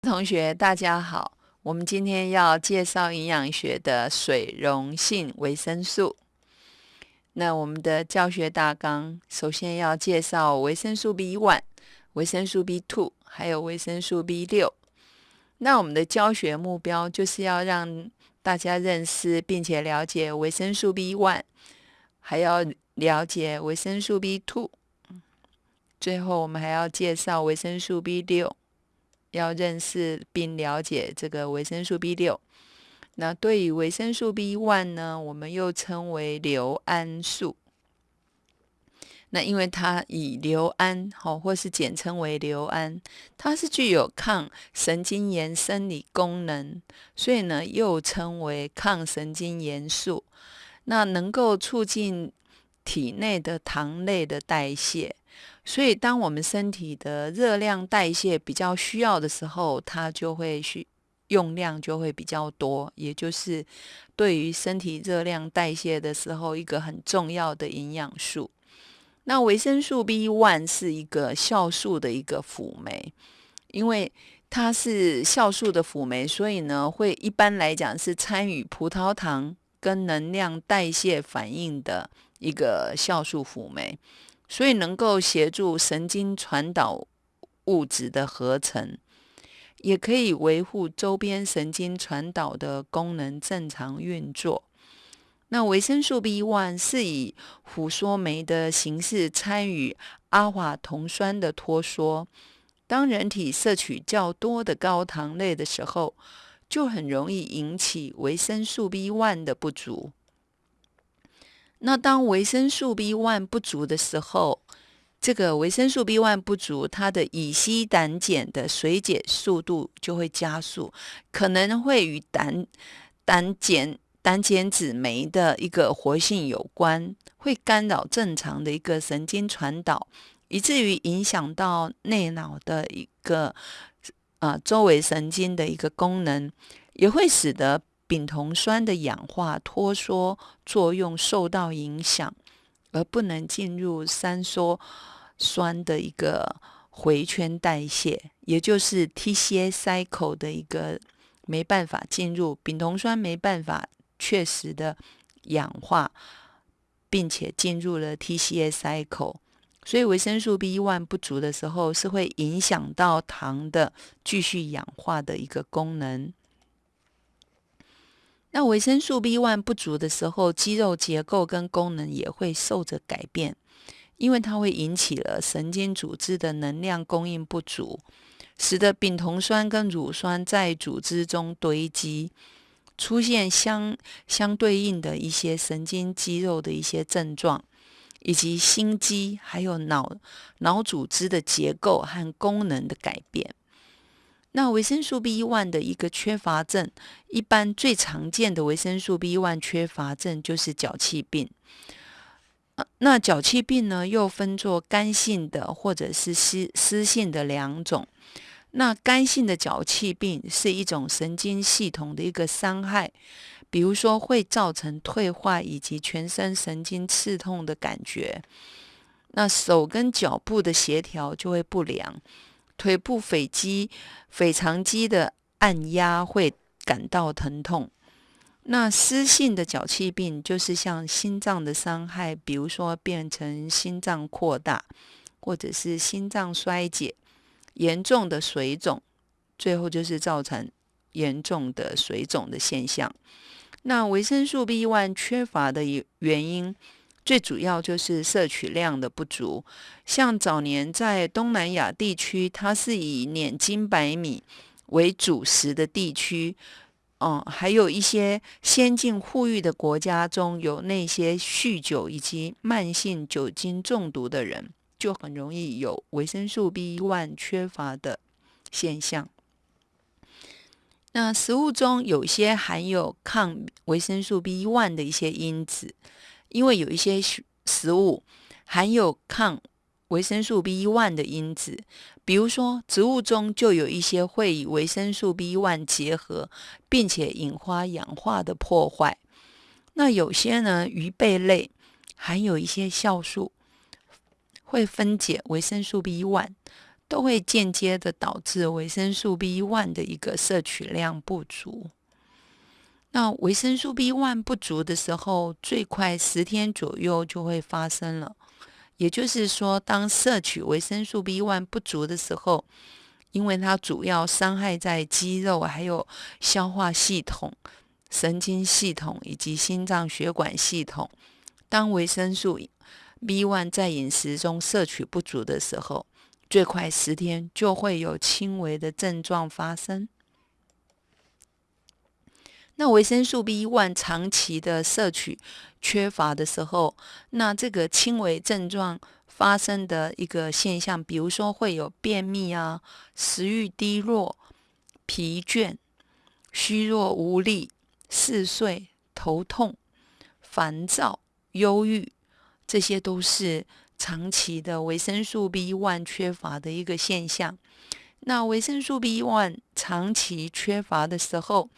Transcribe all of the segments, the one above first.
同学，大家好。我们今天要介绍营养学的水溶性维生素。那我们的教学大纲，首先要介绍维生素 B one、维生素 B two，还有维生素 B 六。那我们的教学目标就是要让大家认识并且了解维生素 B one，还要了解维生素 B two。最后，我们还要介绍维生素 B 六。要认识并了解这个维生素 B 六。那对于维生素 B one 呢，我们又称为硫胺素。那因为它以硫胺，好，或是简称为硫胺，它是具有抗神经炎生理功能，所以呢，又称为抗神经炎素。那能够促进体内的糖类的代谢。所以，当我们身体的热量代谢比较需要的时候，它就会需用量就会比较多，也就是对于身体热量代谢的时候一个很重要的营养素。那维生素 B one 是一个酵素的一个辅酶，因为它是酵素的辅酶，所以呢，会一般来讲是参与葡萄糖跟能量代谢反应的一个酵素辅酶。所以能够协助神经传导物质的合成，也可以维护周边神经传导的功能正常运作。那维生素 B one 是以琥缩酶的形式参与阿华酮酸的脱缩。当人体摄取较多的高糖类的时候，就很容易引起维生素 B one 的不足。那当维生素 B one 不足的时候，这个维生素 B one 不足，它的乙烯胆碱的水解速度就会加速，可能会与胆胆碱胆碱酯酶的一个活性有关，会干扰正常的一个神经传导，以至于影响到内脑的一个啊周围神经的一个功能，也会使得。丙酮酸的氧化脱缩作用受到影响，而不能进入三羧酸的一个回圈代谢，也就是 TCA cycle 的一个没办法进入，丙酮酸没办法确实的氧化，并且进入了 TCA cycle，所以维生素 B 一万不足的时候，是会影响到糖的继续氧化的一个功能。那维生素 B one 不足的时候，肌肉结构跟功能也会受着改变，因为它会引起了神经组织的能量供应不足，使得丙酮酸跟乳酸在组织中堆积，出现相相对应的一些神经肌肉的一些症状，以及心肌还有脑脑组织的结构和功能的改变。那维生素 B one 的一个缺乏症，一般最常见的维生素 B one 缺乏症就是脚气病。那脚气病呢，又分作干性的或者是湿湿性的两种。那干性的脚气病是一种神经系统的一个伤害，比如说会造成退化以及全身神经刺痛的感觉。那手跟脚部的协调就会不良。腿部腓肌、腓肠肌的按压会感到疼痛。那湿性的脚气病就是像心脏的伤害，比如说变成心脏扩大，或者是心脏衰竭、严重的水肿，最后就是造成严重的水肿的现象。那维生素 B one 缺乏的原因。最主要就是摄取量的不足，像早年在东南亚地区，它是以碾金白米为主食的地区，嗯，还有一些先进富裕的国家中有那些酗酒以及慢性酒精中毒的人，就很容易有维生素 B one 缺乏的现象。那食物中有些含有抗维生素 B one 的一些因子。因为有一些食物含有抗维生素 B one 的因子，比如说植物中就有一些会与维生素 B one 结合，并且引发氧化的破坏。那有些呢，鱼贝类含有一些酵素，会分解维生素 B one，都会间接的导致维生素 B one 的一个摄取量不足。那维生素 B one 不足的时候，最快十天左右就会发生了。也就是说，当摄取维生素 B one 不足的时候，因为它主要伤害在肌肉、还有消化系统、神经系统以及心脏血管系统。当维生素 B one 在饮食中摄取不足的时候，最快十天就会有轻微的症状发生。那维生素 B one 长期的摄取缺乏的时候，那这个轻微症状发生的一个现象，比如说会有便秘啊、食欲低落、疲倦、虚弱无力、嗜睡、头痛、烦躁、忧郁，这些都是长期的维生素 B one 缺乏的一个现象。那维生素 B one 长期缺乏的时候，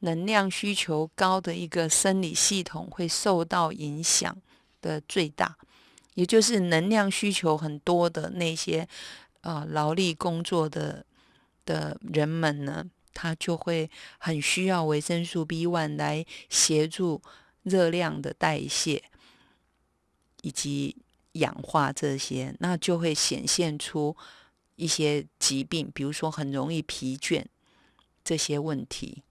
能量需求高的一个生理系统会受到影响的最大，也就是能量需求很多的那些啊劳力工作的的人们呢，他就会很需要维生素 B one 来协助热量的代谢以及氧化这些，那就会显现出一些疾病，比如说很容易疲倦这些问题。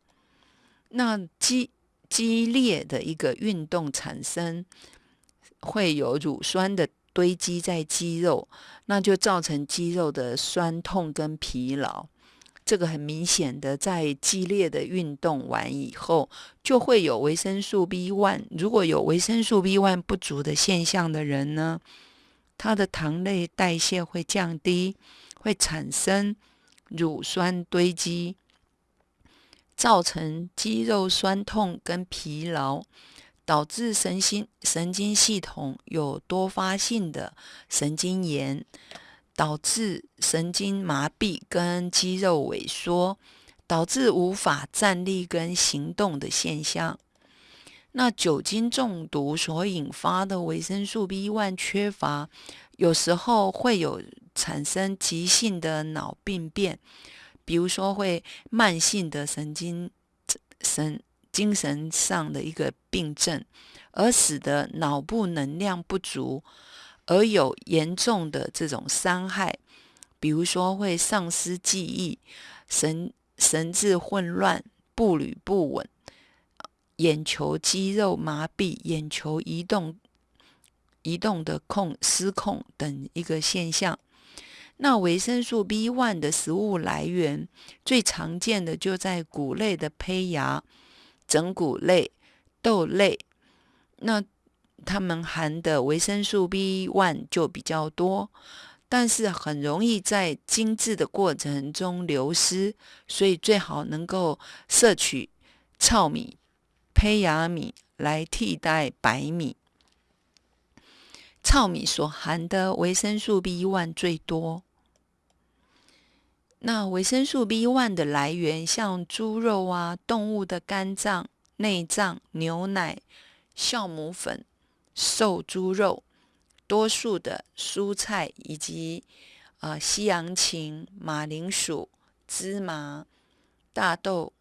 那激激烈的一个运动产生会有乳酸的堆积在肌肉，那就造成肌肉的酸痛跟疲劳。这个很明显的，在激烈的运动完以后，就会有维生素 B one。如果有维生素 B one 不足的现象的人呢，他的糖类代谢会降低，会产生乳酸堆积。造成肌肉酸痛跟疲劳，导致神经神经系统有多发性的神经炎，导致神经麻痹跟肌肉萎缩，导致无法站立跟行动的现象。那酒精中毒所引发的维生素 B one 缺乏，有时候会有产生急性的脑病变。比如说，会慢性的神经神精神上的一个病症，而使得脑部能量不足，而有严重的这种伤害。比如说，会丧失记忆、神神志混乱、步履不稳、眼球肌肉麻痹、眼球移动移动的控失控等一个现象。那维生素 B one 的食物来源最常见的就在谷类的胚芽、整谷类、豆类，那它们含的维生素 B one 就比较多，但是很容易在精制的过程中流失，所以最好能够摄取糙米、胚芽米来替代白米。糙米所含的维生素 B one 最多。那维生素 B one 的来源，像猪肉啊、动物的肝脏、内脏、牛奶、酵母粉、瘦猪肉、多数的蔬菜以及啊西洋芹、马铃薯、芝麻、大豆，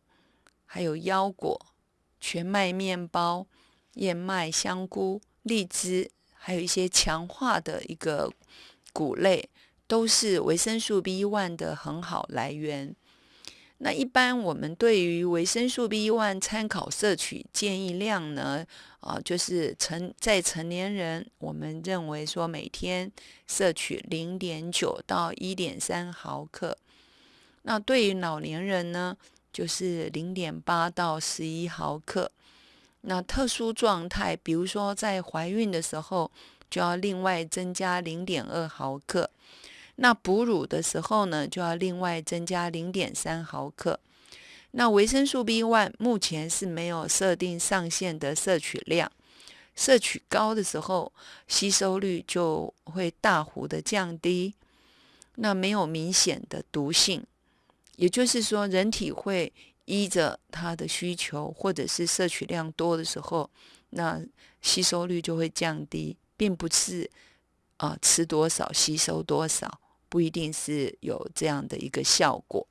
还有腰果、全麦面包、燕麦、香菇、荔枝，还有一些强化的一个谷类。都是维生素 B1 的很好来源。那一般我们对于维生素 B1 参考摄取建议量呢？啊，就是成在成年人，我们认为说每天摄取零点九到一点三毫克。那对于老年人呢，就是零点八到十一毫克。那特殊状态，比如说在怀孕的时候，就要另外增加零点二毫克。那哺乳的时候呢，就要另外增加零点三毫克。那维生素 B one 目前是没有设定上限的摄取量，摄取高的时候，吸收率就会大幅的降低。那没有明显的毒性，也就是说，人体会依着它的需求，或者是摄取量多的时候，那吸收率就会降低，并不是啊吃多少吸收多少。不一定是有这样的一个效果。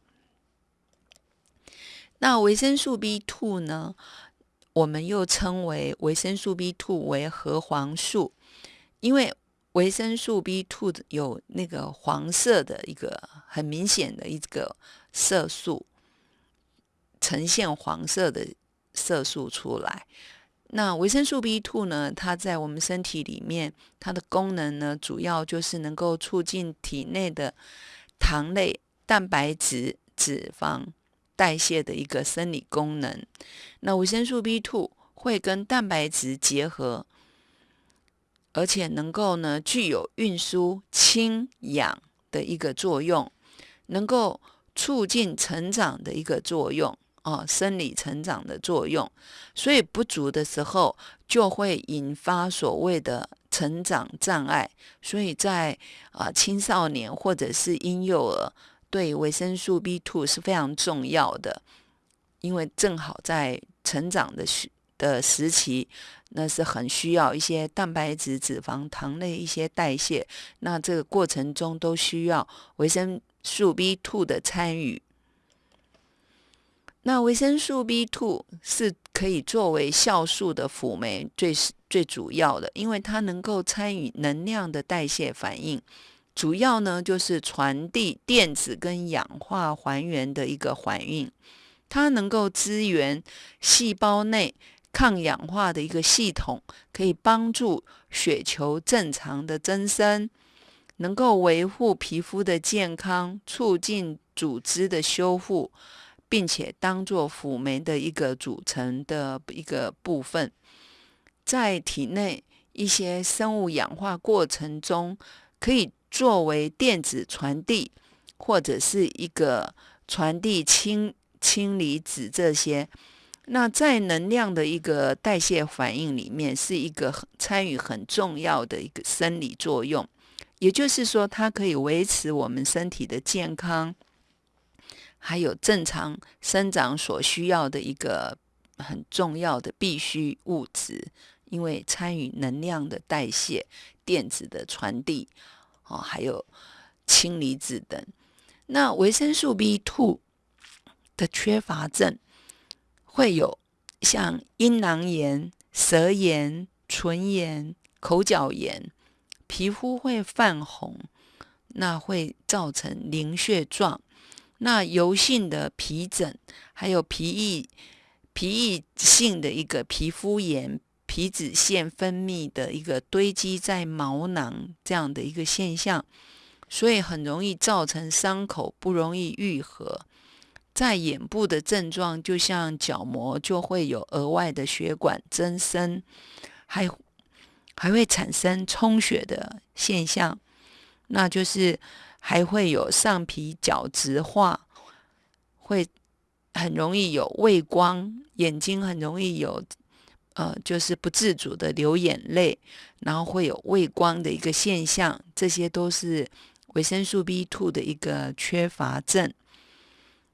那维生素 B two 呢？我们又称为维生素 B two 为核黄素，因为维生素 B two 有那个黄色的一个很明显的一个色素，呈现黄色的色素出来。那维生素 B two 呢？它在我们身体里面，它的功能呢，主要就是能够促进体内的糖类、蛋白质、脂肪。代谢的一个生理功能，那维生素 B two 会跟蛋白质结合，而且能够呢具有运输氢氧的一个作用，能够促进成长的一个作用啊，生理成长的作用。所以不足的时候，就会引发所谓的成长障碍。所以在啊青少年或者是婴幼儿。对维生素 B two 是非常重要的，因为正好在成长的时的时期，那是很需要一些蛋白质、脂肪、糖类一些代谢，那这个过程中都需要维生素 B two 的参与。那维生素 B two 是可以作为酵素的辅酶，最最主要的，因为它能够参与能量的代谢反应。主要呢，就是传递电子跟氧化还原的一个反应，它能够支援细胞内抗氧化的一个系统，可以帮助血球正常的增生，能够维护皮肤的健康，促进组织的修复，并且当做辅酶的一个组成的一个部分，在体内一些生物氧化过程中可以。作为电子传递，或者是一个传递氢氢离子这些，那在能量的一个代谢反应里面，是一个参与很重要的一个生理作用。也就是说，它可以维持我们身体的健康，还有正常生长所需要的一个很重要的必需物质，因为参与能量的代谢、电子的传递。哦，还有氢离子等。那维生素 B two 的缺乏症会有像阴囊炎、舌炎、唇炎、口角炎，皮肤会泛红，那会造成凝血状。那油性的皮疹，还有皮液皮液性的一个皮肤炎。皮脂腺分泌的一个堆积在毛囊这样的一个现象，所以很容易造成伤口不容易愈合。在眼部的症状，就像角膜就会有额外的血管增生，还还会产生充血的现象，那就是还会有上皮角质化，会很容易有畏光，眼睛很容易有。呃，就是不自主的流眼泪，然后会有畏光的一个现象，这些都是维生素 B two 的一个缺乏症。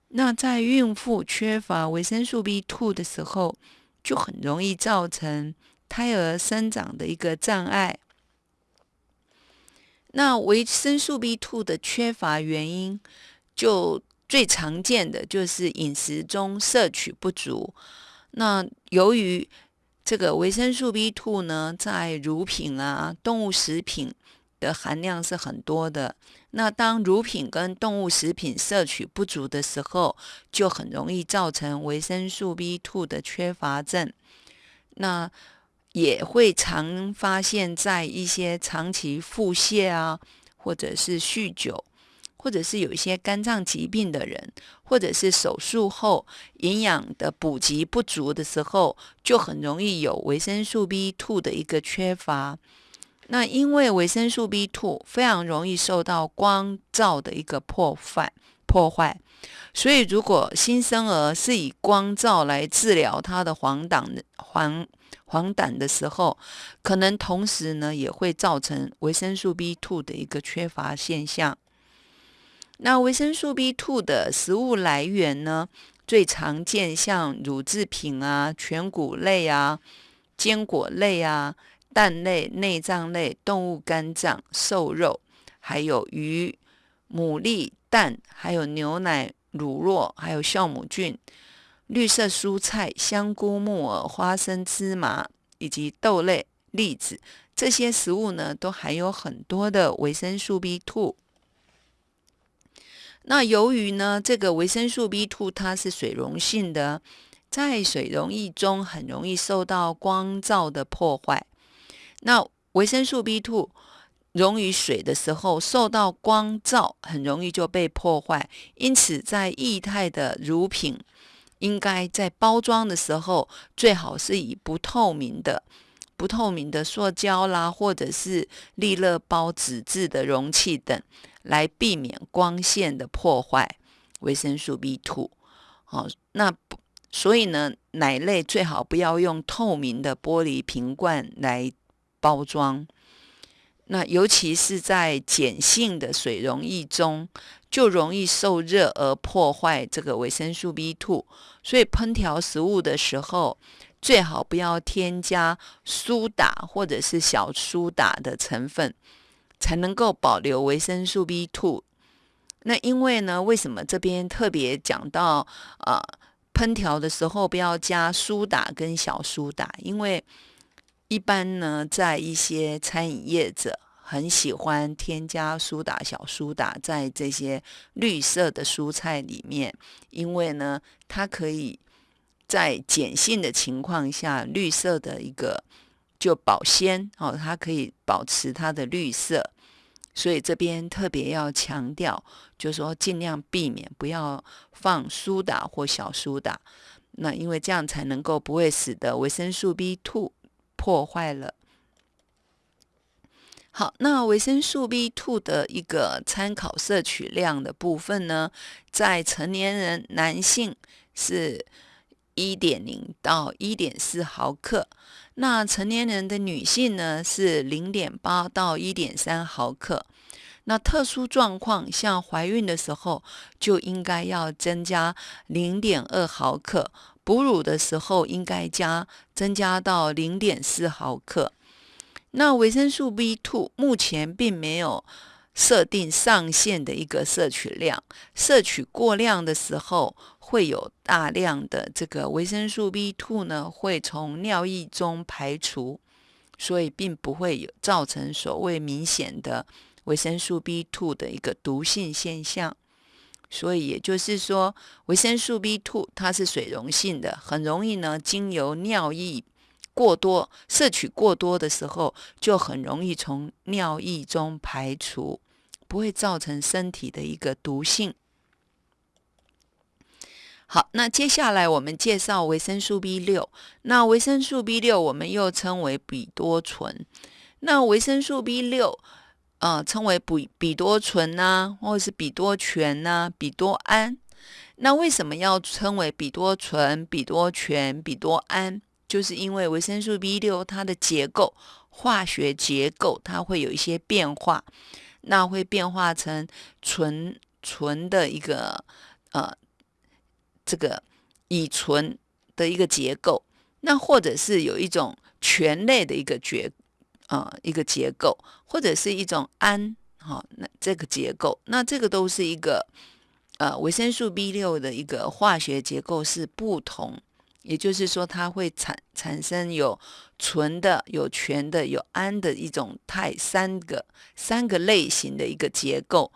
那在孕妇缺乏维生素 B two 的时候，就很容易造成胎儿生长的一个障碍。那维生素 B two 的缺乏原因，就最常见的就是饮食中摄取不足。那由于这个维生素 B two 呢，在乳品啊、动物食品的含量是很多的。那当乳品跟动物食品摄取不足的时候，就很容易造成维生素 B two 的缺乏症。那也会常发现在一些长期腹泻啊，或者是酗酒。或者是有一些肝脏疾病的人，或者是手术后营养的补给不足的时候，就很容易有维生素 B two 的一个缺乏。那因为维生素 B two 非常容易受到光照的一个破坏破坏，所以如果新生儿是以光照来治疗他的黄疸黄黄疸的时候，可能同时呢也会造成维生素 B two 的一个缺乏现象。那维生素 B two 的食物来源呢？最常见像乳制品啊、全谷类啊、坚果类啊、蛋类、内脏类、动物肝脏、瘦肉，还有鱼、牡蛎、蛋，还有牛奶、乳酪，还有酵母菌、绿色蔬菜、香菇、木耳、花生、芝麻以及豆类、栗子这些食物呢，都含有很多的维生素 B2。那由于呢，这个维生素 B2 它是水溶性的。在水溶液中很容易受到光照的破坏。那维生素 B2 溶于水的时候，受到光照很容易就被破坏。因此，在液态的乳品，应该在包装的时候，最好是以不透明的、不透明的塑胶啦，或者是利乐包纸质的容器等，来避免光线的破坏维生素 B2。好，那。所以呢，奶类最好不要用透明的玻璃瓶罐来包装。那尤其是在碱性的水溶液中，就容易受热而破坏这个维生素 B2。所以烹调食物的时候，最好不要添加苏打或者是小苏打的成分，才能够保留维生素 B2。那因为呢，为什么这边特别讲到啊？烹调的时候不要加苏打跟小苏打，因为一般呢，在一些餐饮业者很喜欢添加苏打、小苏打在这些绿色的蔬菜里面，因为呢，它可以在碱性的情况下，绿色的一个就保鲜哦，它可以保持它的绿色。所以这边特别要强调，就是说尽量避免不要放苏打或小苏打，那因为这样才能够不会使得维生素 B2 破坏了。好，那维生素 B2 的一个参考摄取量的部分呢，在成年人男性是一点零到一点四毫克。那成年人的女性呢是零点八到一点三毫克，那特殊状况像怀孕的时候就应该要增加零点二毫克，哺乳的时候应该加增加到零点四毫克。那维生素 B2 目前并没有设定上限的一个摄取量，摄取过量的时候。会有大量的这个维生素 B2 呢，会从尿液中排除，所以并不会有造成所谓明显的维生素 B2 的一个毒性现象。所以也就是说，维生素 B2 它是水溶性的，很容易呢经由尿液过多摄取过多的时候，就很容易从尿液中排除，不会造成身体的一个毒性。好，那接下来我们介绍维生素 B 六。那维生素 B 六我们又称为吡多醇。那维生素 B 六，呃，称为吡吡多醇呐，或者是吡多醛呐，吡多胺。那为什么要称为吡多醇、吡多醛、吡多胺？就是因为维生素 B 六它的结构、化学结构它会有一些变化，那会变化成醇醇的一个呃。这个乙醇的一个结构，那或者是有一种醛类的一个结啊一个结构，或者是一种氨哈那这个结构，那这个都是一个呃维生素 B 六的一个化学结构是不同，也就是说它会产产生有醇的、有醛的、有氨的一种态三个三个类型的一个结构。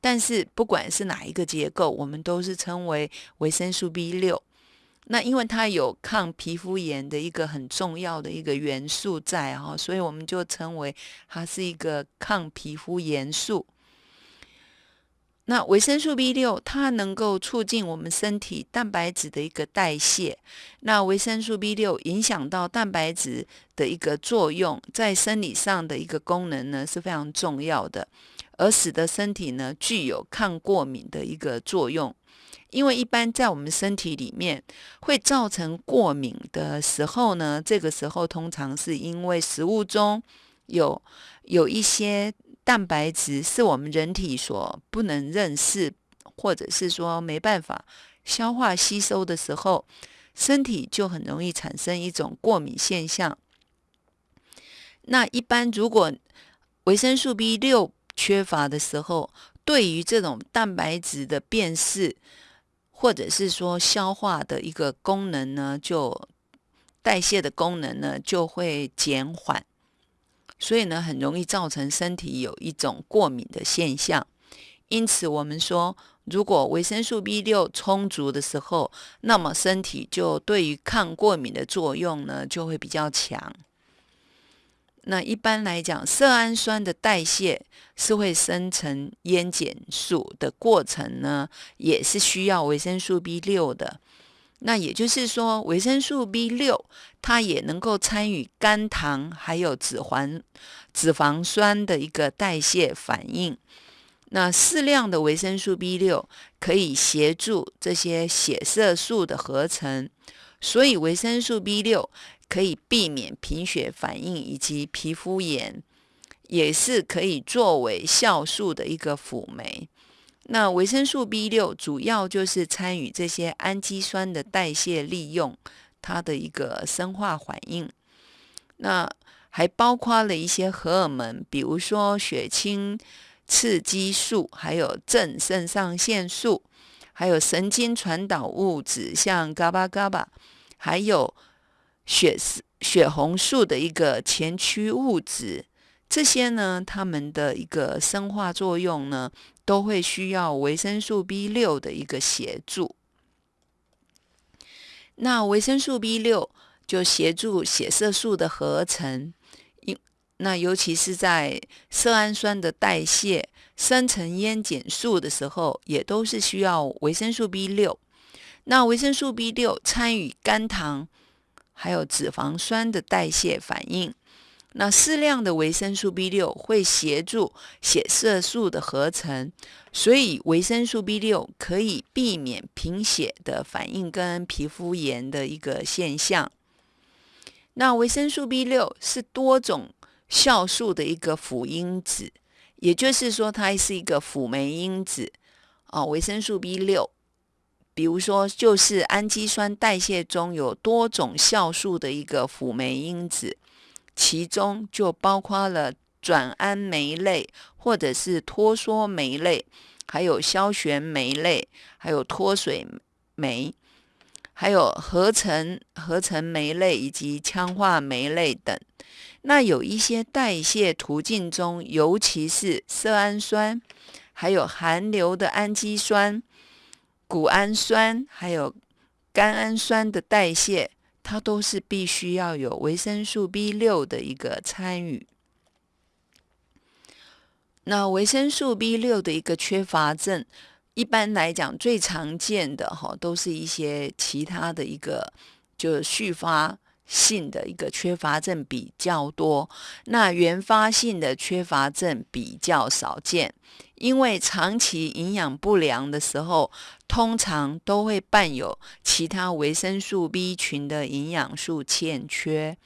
但是不管是哪一个结构，我们都是称为维生素 B 六。那因为它有抗皮肤炎的一个很重要的一个元素在哈，所以我们就称为它是一个抗皮肤炎素。那维生素 B 六它能够促进我们身体蛋白质的一个代谢。那维生素 B 六影响到蛋白质的一个作用，在生理上的一个功能呢是非常重要的。而使得身体呢具有抗过敏的一个作用，因为一般在我们身体里面会造成过敏的时候呢，这个时候通常是因为食物中有有一些蛋白质是我们人体所不能认识，或者是说没办法消化吸收的时候，身体就很容易产生一种过敏现象。那一般如果维生素 B 六缺乏的时候，对于这种蛋白质的辨识，或者是说消化的一个功能呢，就代谢的功能呢就会减缓，所以呢很容易造成身体有一种过敏的现象。因此，我们说，如果维生素 B 六充足的时候，那么身体就对于抗过敏的作用呢就会比较强。那一般来讲，色氨酸的代谢是会生成烟碱素的过程呢，也是需要维生素 B 六的。那也就是说，维生素 B 六它也能够参与肝糖还有脂肪脂肪酸的一个代谢反应。那适量的维生素 B 六可以协助这些血色素的合成，所以维生素 B 六。可以避免贫血反应以及皮肤炎，也是可以作为酵素的一个辅酶。那维生素 B 六主要就是参与这些氨基酸的代谢，利用它的一个生化反应。那还包括了一些荷尔蒙，比如说血清刺激素，还有正肾上腺素，还有神经传导物质，像 GABA、GABA，还有。血血红素的一个前驱物质，这些呢，它们的一个生化作用呢，都会需要维生素 B 六的一个协助。那维生素 B 六就协助血色素的合成，因那尤其是在色氨酸的代谢、生成烟碱素的时候，也都是需要维生素 B 六。那维生素 B 六参与肝糖。还有脂肪酸的代谢反应，那适量的维生素 B 六会协助血色素的合成，所以维生素 B 六可以避免贫血的反应跟皮肤炎的一个现象。那维生素 B 六是多种酵素的一个辅因子，也就是说它是一个辅酶因子啊，维生素 B 六。比如说，就是氨基酸代谢中有多种酵素的一个辅酶因子，其中就包括了转氨酶类，或者是脱羧酶类，还有消旋酶类，还有脱水酶，还有合成合成酶类以及羟化酶类等。那有一些代谢途径中，尤其是色氨酸，还有含硫的氨基酸。谷氨酸还有甘氨酸的代谢，它都是必须要有维生素 B 六的一个参与。那维生素 B 六的一个缺乏症，一般来讲最常见的哈，都是一些其他的一个就续发性的一个缺乏症比较多，那原发性的缺乏症比较少见。因为长期营养不良的时候，通常都会伴有其他维生素 B 群的营养素欠缺，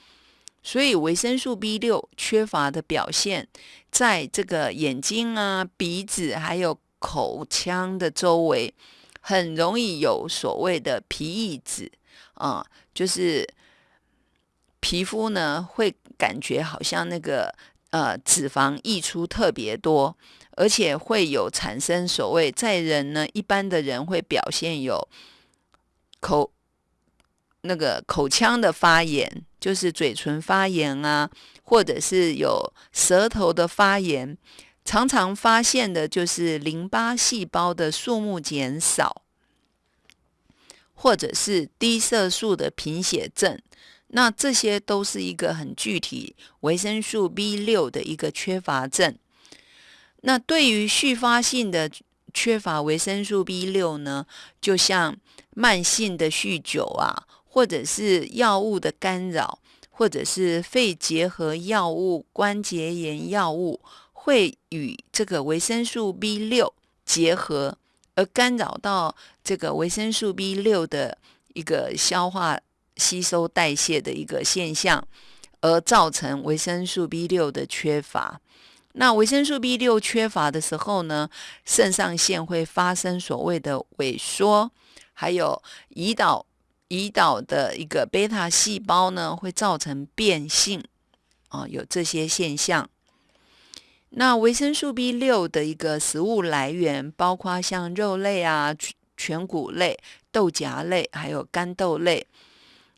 所以维生素 B 六缺乏的表现，在这个眼睛啊、鼻子还有口腔的周围，很容易有所谓的皮异脂啊，就是皮肤呢会感觉好像那个呃脂肪溢出特别多。而且会有产生所谓在人呢，一般的人会表现有口那个口腔的发炎，就是嘴唇发炎啊，或者是有舌头的发炎。常常发现的就是淋巴细胞的数目减少，或者是低色素的贫血症。那这些都是一个很具体维生素 B 六的一个缺乏症。那对于续发性的缺乏维生素 B 六呢，就像慢性的酗酒啊，或者是药物的干扰，或者是肺结核药物、关节炎药物，会与这个维生素 B 六结合，而干扰到这个维生素 B 六的一个消化、吸收、代谢的一个现象，而造成维生素 B 六的缺乏。那维生素 B 六缺乏的时候呢，肾上腺会发生所谓的萎缩，还有胰岛胰岛的一个贝塔细胞呢，会造成变性啊，有这些现象。那维生素 B 六的一个食物来源，包括像肉类啊、全谷类、豆荚类，还有干豆类。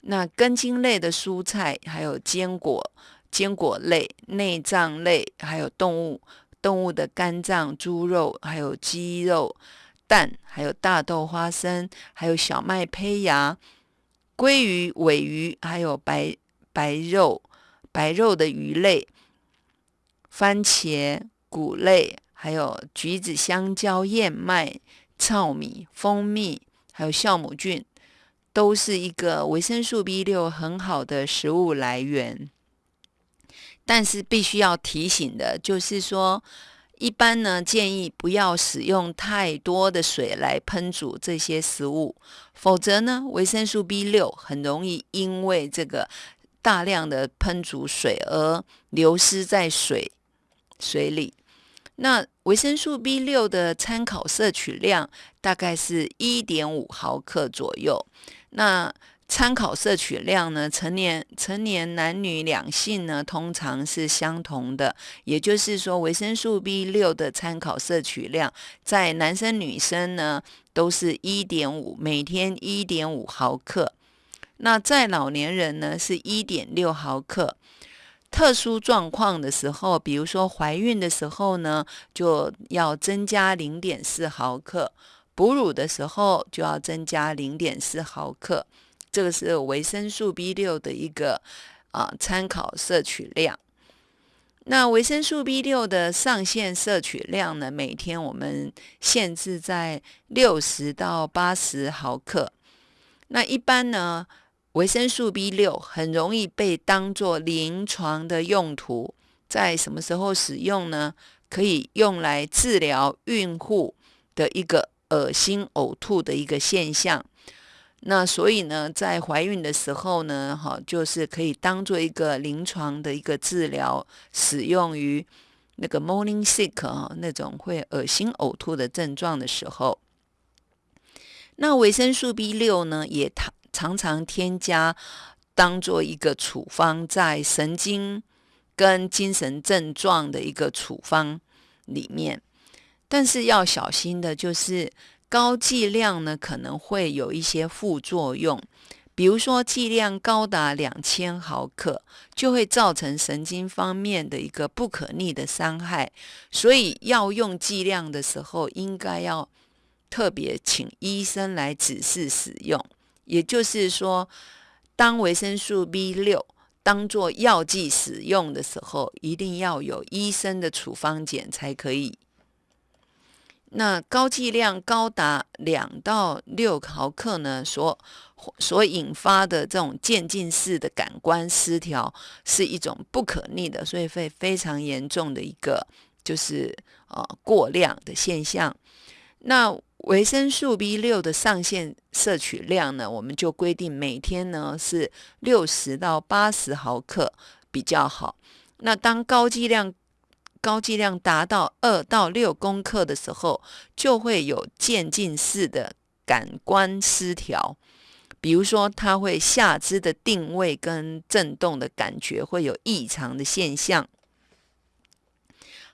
那根茎类的蔬菜，还有坚果、坚果类、内脏类，还有动物动物的肝脏、猪肉，还有鸡肉、蛋，还有大豆、花生，还有小麦胚芽、鲑鱼、尾鱼，还有白白肉、白肉的鱼类、番茄、谷类，还有橘子、香蕉、燕麦、糙米、蜂蜜，还有酵母菌。都是一个维生素 B 六很好的食物来源，但是必须要提醒的，就是说，一般呢建议不要使用太多的水来烹煮这些食物，否则呢，维生素 B 六很容易因为这个大量的烹煮水而流失在水水里。那维生素 B 六的参考摄取量大概是一点五毫克左右。那参考摄取量呢？成年成年男女两性呢，通常是相同的。也就是说，维生素 B 六的参考摄取量，在男生女生呢，都是一点五，每天一点五毫克。那在老年人呢，是一点六毫克。特殊状况的时候，比如说怀孕的时候呢，就要增加零点四毫克。哺乳的时候就要增加零点四毫克，这个是维生素 B 六的一个啊参考摄取量。那维生素 B 六的上限摄取量呢？每天我们限制在六十到八十毫克。那一般呢，维生素 B 六很容易被当做临床的用途，在什么时候使用呢？可以用来治疗孕妇的一个。恶心呕吐的一个现象，那所以呢，在怀孕的时候呢，哈，就是可以当做一个临床的一个治疗，使用于那个 morning sick 哈那种会恶心呕吐的症状的时候。那维生素 B 六呢，也常常常添加当做一个处方，在神经跟精神症状的一个处方里面。但是要小心的，就是高剂量呢，可能会有一些副作用，比如说剂量高达两千毫克，就会造成神经方面的一个不可逆的伤害。所以要用剂量的时候，应该要特别请医生来指示使用。也就是说，当维生素 B 六当做药剂使用的时候，一定要有医生的处方笺才可以。那高剂量高达两到六毫克呢，所所引发的这种渐进式的感官失调，是一种不可逆的，所以会非常严重的一个就是呃过量的现象。那维生素 B 六的上限摄取量呢，我们就规定每天呢是六十到八十毫克比较好。那当高剂量高剂量达到二到六公克的时候，就会有渐进式的感官失调，比如说，它会下肢的定位跟震动的感觉会有异常的现象。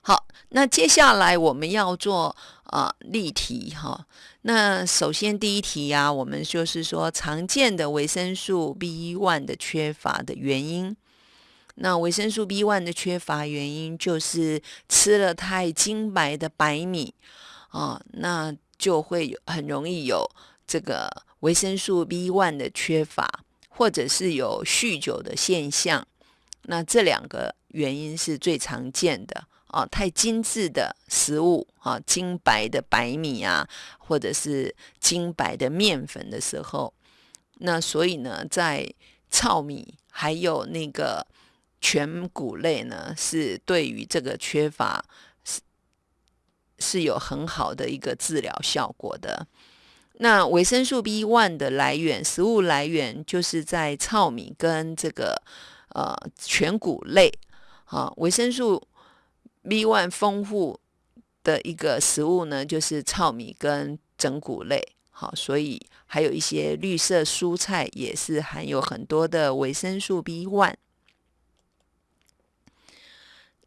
好，那接下来我们要做啊例题哈。那首先第一题呀，我们就是说常见的维生素 B one 的缺乏的原因。那维生素 B one 的缺乏原因就是吃了太精白的白米啊，那就会有很容易有这个维生素 B one 的缺乏，或者是有酗酒的现象。那这两个原因是最常见的啊，太精致的食物啊，精白的白米啊，或者是精白的面粉的时候，那所以呢，在糙米还有那个。全谷类呢，是对于这个缺乏是是有很好的一个治疗效果的。那维生素 B one 的来源，食物来源就是在糙米跟这个呃全谷类啊。维生素 B one 丰富的一个食物呢，就是糙米跟整谷类。好，所以还有一些绿色蔬菜也是含有很多的维生素 B one。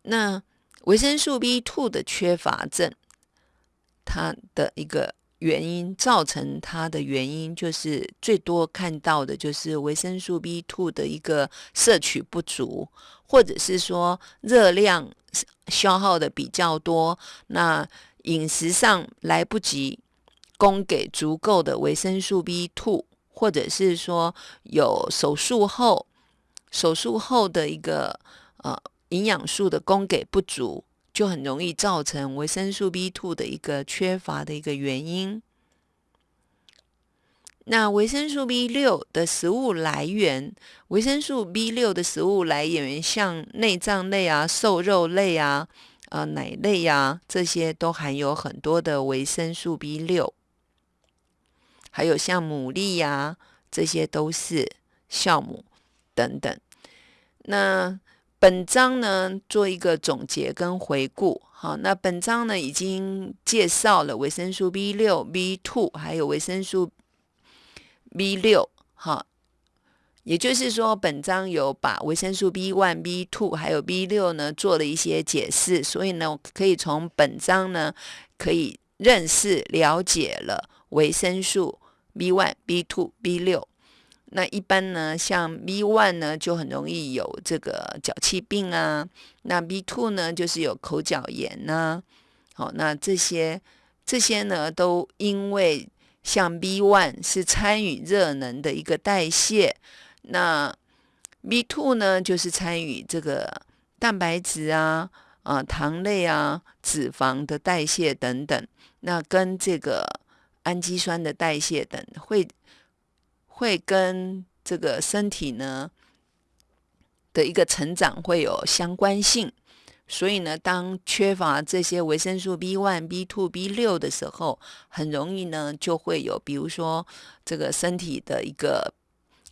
那维生素 B two 的缺乏症，它的一个原因造成它的原因，就是最多看到的就是维生素 B two 的一个摄取不足，或者是说热量消耗的比较多，那饮食上来不及供给足够的维生素 B two，或者是说有手术后手术后的一个呃。营养素的供给不足，就很容易造成维生素 B two 的一个缺乏的一个原因。那维生素 B 六的食物来源，维生素 B 六的食物来源像内脏类啊、瘦肉类啊、呃奶类呀，这些都含有很多的维生素 B 六。还有像牡蛎呀，这些都是酵母等等。那本章呢，做一个总结跟回顾。好，那本章呢已经介绍了维生素 B 六、B two，还有维生素 B 六。好，也就是说，本章有把维生素 B one、B two 还有 B 六呢做了一些解释，所以呢，可以从本章呢可以认识、了解了维生素 B one、B two、B 六。那一般呢，像 B one 呢，就很容易有这个脚气病啊。那 B two 呢，就是有口角炎呐。好，那这些这些呢，都因为像 B one 是参与热能的一个代谢，那 B two 呢，就是参与这个蛋白质啊、啊糖类啊、脂肪的代谢等等。那跟这个氨基酸的代谢等会。会跟这个身体呢的一个成长会有相关性，所以呢，当缺乏这些维生素 B one、B two、B 六的时候，很容易呢就会有，比如说这个身体的一个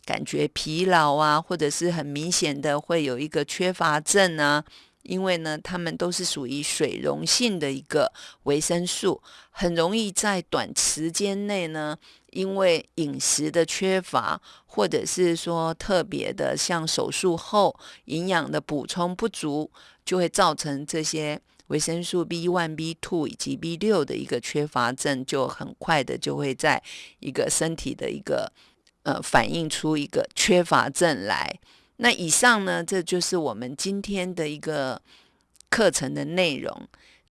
感觉疲劳啊，或者是很明显的会有一个缺乏症啊。因为呢，它们都是属于水溶性的一个维生素，很容易在短时间内呢，因为饮食的缺乏，或者是说特别的像手术后营养的补充不足，就会造成这些维生素 B one、B two 以及 B 六的一个缺乏症，就很快的就会在一个身体的一个呃反映出一个缺乏症来。那以上呢，这就是我们今天的一个课程的内容。